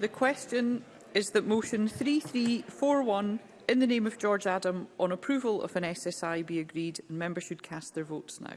The question is that motion 3341 in the name of George Adam on approval of an SSI be agreed and members should cast their votes now.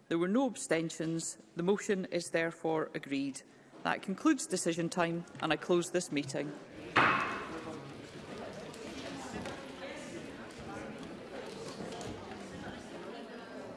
There were no abstentions. The motion is therefore agreed. That concludes decision time and I close this meeting.